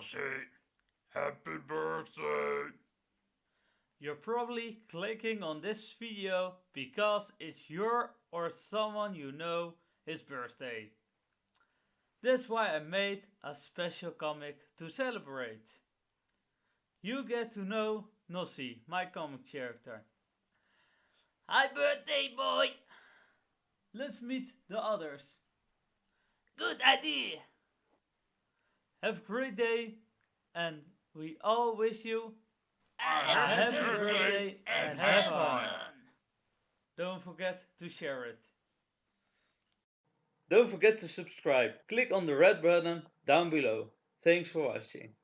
Nossie, happy birthday! You're probably clicking on this video because it's your or someone you know his birthday. That's why I made a special comic to celebrate. You get to know Nossie, my comic character. Hi birthday boy! Let's meet the others. Good idea! Have a great day and we all wish you A happy birthday and have fun. Don't forget to share it. Don't forget to subscribe. Click on the red button down below. Thanks for watching.